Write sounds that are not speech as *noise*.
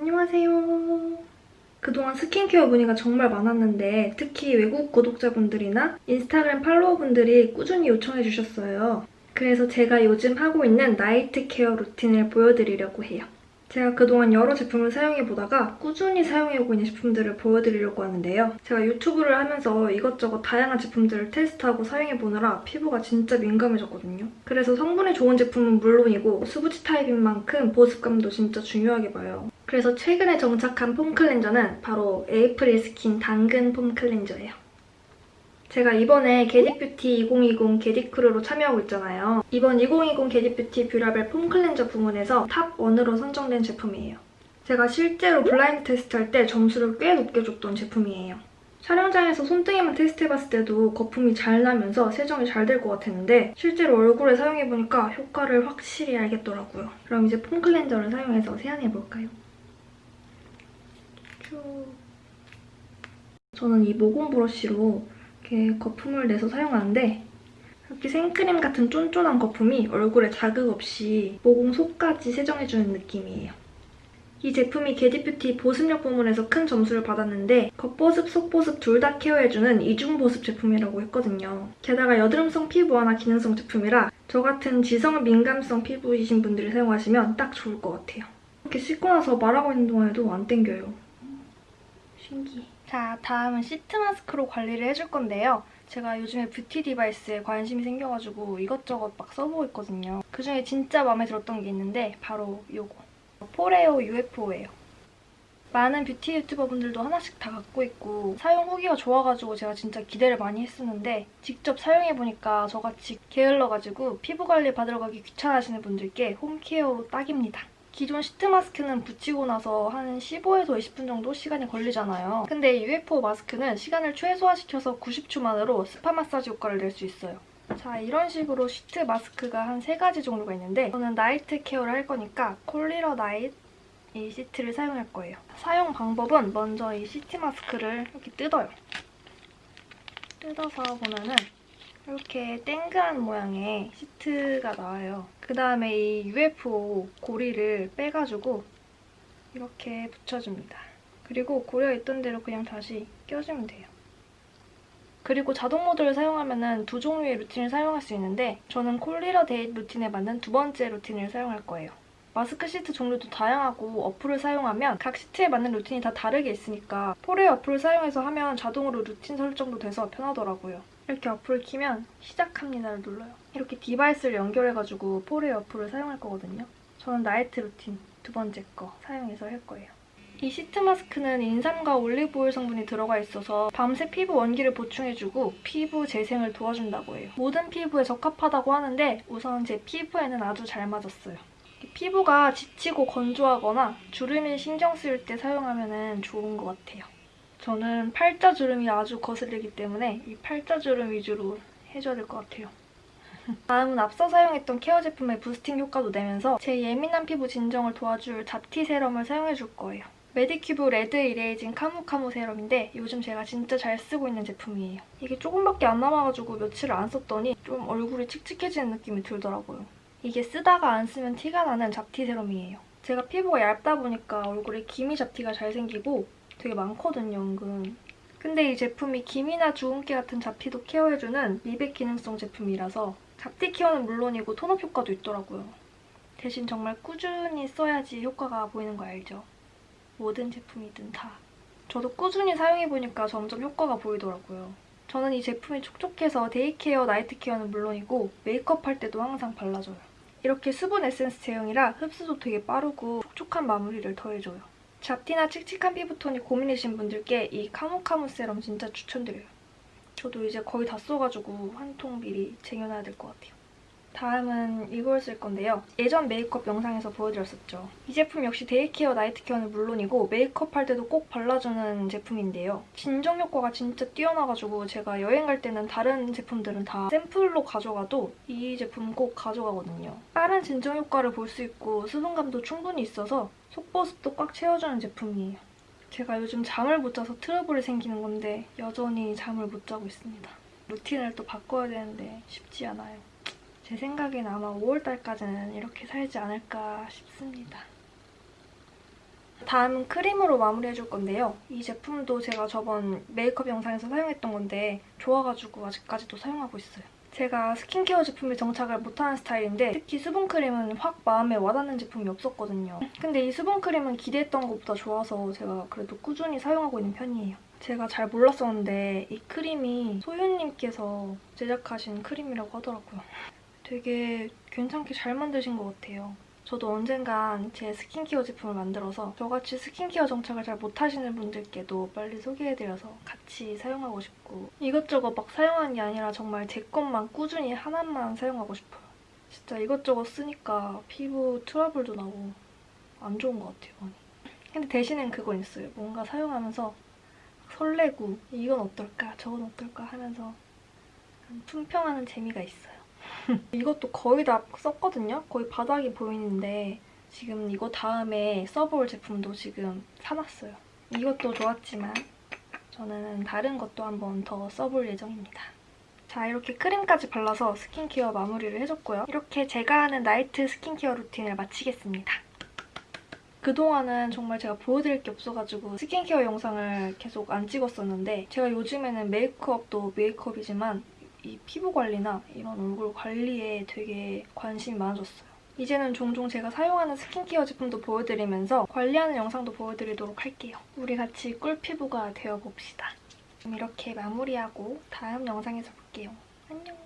안녕하세요. 그동안 스킨케어 문의가 정말 많았는데 특히 외국 구독자분들이나 인스타그램 팔로워분들이 꾸준히 요청해 주셨어요. 그래서 제가 요즘 하고 있는 night care routine을 보여드리려고 해요. 제가 그동안 여러 제품을 사용해보다가 꾸준히 사용해오고 있는 제품들을 보여드리려고 하는데요. 제가 유튜브를 하면서 이것저것 다양한 제품들을 테스트하고 사용해보느라 피부가 진짜 민감해졌거든요. 그래서 성분이 좋은 제품은 물론이고 수부지 타입인 만큼 보습감도 진짜 중요하게 봐요. 그래서 최근에 정착한 foam cleanser는 바로 에이프릴 스킨 당근 foam cleanser예요. 제가 이번에 겟잇뷰티 2020 겟잇크루로 참여하고 있잖아요. 이번 2020 겟잇뷰티 뷰라벨 foam cleanser 부문에서 top 1으로 선정된 제품이에요. 제가 실제로 블라인드 테스트할 때 점수를 꽤 높게 줬던 제품이에요. 촬영장에서 손등에만 테스트해봤을 때도 거품이 잘 나면서 세정이 잘 될 것 같았는데 실제로 얼굴에 사용해보니까 효과를 확실히 알겠더라고요. 그럼 이제 foam cleanser를 사용해서 세안해볼까요? 쭉. 저는 이 모공 브러쉬로 이렇게 거품을 내서 사용하는데 이렇게 생크림 같은 쫀쫀한 거품이 얼굴에 자극 없이 모공 속까지 세정해주는 느낌이에요. 이 제품이 게디뷰티 보습력 부문에서 큰 점수를 받았는데 겉보습, 속보습 둘 다 케어해주는 이중보습 제품이라고 했거든요. 게다가 여드름성 피부 완화 기능성 제품이라 저 같은 지성 민감성 피부이신 분들이 사용하시면 딱 좋을 것 같아요. 이렇게 씻고 나서 말하고 있는 동안에도 안 땡겨요. 신기해. 자, 다음은 sheet mask로 관리를 해줄 건데요. 제가 요즘에 beauty device에 관심이 생겨가지고 이것저것 막 써보고 있거든요. 그중에 진짜 마음에 들었던 게 있는데 바로 이거. 포레오 UFO예요. 많은 뷰티 유튜버분들도 하나씩 다 갖고 있고 사용 후기가 좋아가지고 제가 진짜 기대를 많이 했었는데 직접 사용해보니까 저같이 게을러가지고 피부 관리 받으러 가기 귀찮아하시는 분들께 home care로 딱입니다. 기존 sheet mask는 붙이고 나서 한 15에서 20분 정도 시간이 걸리잖아요. 근데 UFO 마스크는 시간을 최소화시켜서 90초 만으로 스파 마사지 효과를 낼 수 있어요. 자, 이런 식으로 sheet mask가 한 세 가지 종류가 있는데 저는 night care를 할 거니까 Call It a Night 이 sheet를 사용할 거예요. 사용 방법은 먼저 이 sheet mask를 이렇게 뜯어요. 뜯어서 보면은 이렇게 땡그란 모양의 sheet가 나와요. 그 다음에 이 UFO 고리를 빼가지고 이렇게 붙여줍니다. 그리고 고리 있던 대로 그냥 다시 껴주면 돼요. 그리고 자동 모드를 사용하면 두 종류의 routine을 사용할 수 있는데 저는 Call It a Day routine에 맞는 두 번째 routine을 사용할 거예요. mask sheet 종류도 다양하고 어플을 사용하면 각 sheet에 맞는 routine이 다 다르게 있으니까 포레오 어플을 사용해서 하면 자동으로 루틴 설정도 돼서 편하더라고요. 이렇게 어플을 키면 시작합니다를 눌러요. 이렇게 device를 연결해가지고 포레오 어플을 사용할 거거든요. 저는 night routine 두 번째 거 사용해서 할 거예요. 이 시트 마스크는 인삼과 올리브오일 성분이 들어가 있어서 밤새 피부 원기를 보충해주고 피부 재생을 도와준다고 해요. 모든 피부에 적합하다고 하는데 우선 제 피부에는 아주 잘 맞았어요. 피부가 지치고 건조하거나 주름이 신경 쓰일 때 사용하면 좋은 것 같아요. 저는 팔자 주름이 아주 거슬리기 때문에 이 팔자 주름 위주로 해줘야 될 것 같아요. *laughs* 다음은 앞서 사용했던 care 제품의 boosting 효과도 내면서 제 예민한 피부 진정을 도와줄 잡티 serum을 사용해줄 거예요. 메디큐브 Red Erasing 카무카무 serum인데 요즘 제가 진짜 잘 쓰고 있는 제품이에요. 이게 조금밖에 안 남아가지고 며칠을 안 썼더니 좀 얼굴이 칙칙해지는 느낌이 들더라고요. 이게 쓰다가 안 쓰면 티가 나는 잡티 serum이에요. 제가 피부가 얇다 보니까 얼굴에 기미 잡티가 잘 생기고 되게 많거든요, 은근. 근데 이 제품이 기미나 주근깨 같은 잡티도 care해주는 미백 기능성 제품이라서 잡티 care는 물론이고 tone up 효과도 있더라고요. 대신 정말 꾸준히 써야지 효과가 보이는 거 알죠? 모든 제품이든 다. 저도 꾸준히 사용해보니까 점점 효과가 보이더라고요. 저는 이 제품이 촉촉해서 day care, night care는 물론이고 메이크업 할 때도 항상 발라줘요. 이렇게 수분 에센스 제형이라 흡수도 되게 빠르고 촉촉한 마무리를 더해줘요. 잡티나 칙칙한 피부톤이 고민이신 분들께 이 카무카무 세럼 진짜 추천드려요. 저도 이제 거의 다 써가지고 한 통 미리 쟁여놔야 될 것 같아요. 다음은 이걸 쓸 건데요. 예전 메이크업 영상에서 보여드렸었죠. 이 제품 역시 day care, night care는 물론이고 메이크업 할 때도 꼭 발라주는 제품인데요. 진정 효과가 진짜 뛰어나가지고 제가 여행 갈 때는 다른 제품들은 다 샘플로 가져가도 이 제품 꼭 가져가거든요. 빠른 진정 효과를 볼 수 있고 수분감도 충분히 있어서 속보습도 꽉 채워주는 제품이에요. 제가 요즘 잠을 못 자서 트러블이 생기는 건데 여전히 잠을 못 자고 있습니다. 루틴을 또 바꿔야 되는데 쉽지 않아요. 제 생각엔 아마 5월달까지는 이렇게 살지 않을까 싶습니다. 다음은 크림으로 마무리해줄 건데요. 이 제품도 제가 저번 메이크업 영상에서 사용했던 건데 좋아가지고 아직까지도 사용하고 있어요. 제가 스킨케어 제품에 정착을 못하는 스타일인데 특히 수분크림은 확 마음에 와닿는 제품이 없었거든요. 근데 이 수분크림은 기대했던 것보다 좋아서 제가 그래도 꾸준히 사용하고 있는 편이에요. 제가 잘 몰랐었는데 이 크림이 소윤님께서 제작하신 크림이라고 하더라고요. 되게 괜찮게 잘 만드신 것 같아요. 저도 언젠간 제 스킨케어 제품을 만들어서 저같이 스킨케어 정착을 잘 못하시는 분들께도 빨리 소개해드려서 같이 사용하고 싶고 이것저것 막 사용하는 게 아니라 정말 제 것만 꾸준히 하나만 사용하고 싶어요. 진짜 이것저것 쓰니까 피부 트러블도 나고 안 좋은 것 같아요, 많이. 근데 대신엔 그건 있어요. 뭔가 사용하면서 설레고 이건 어떨까, 저건 어떨까 하면서 품평하는 재미가 있어요. *laughs* 이것도 거의 다 썼거든요? 거의 바닥이 보이는데 지금 이거 다음에 써볼 제품도 지금 사놨어요. 이것도 좋았지만 저는 다른 것도 한번 더 써볼 예정입니다. 자, 이렇게 크림까지 발라서 스킨케어 마무리를 해줬고요. 이렇게 제가 하는 나이트 스킨케어 루틴을 마치겠습니다. 그동안은 정말 제가 보여드릴 게 없어가지고 스킨케어 영상을 계속 안 찍었었는데 제가 요즘에는 메이크업도 메이크업이지만 이 피부 관리나 이런 얼굴 관리에 되게 관심이 많아졌어요. 이제는 종종 제가 사용하는 스킨케어 제품도 보여드리면서 관리하는 영상도 보여드리도록 할게요. 우리 같이 꿀피부가 되어봅시다. 그럼 이렇게 마무리하고 다음 영상에서 볼게요. 안녕!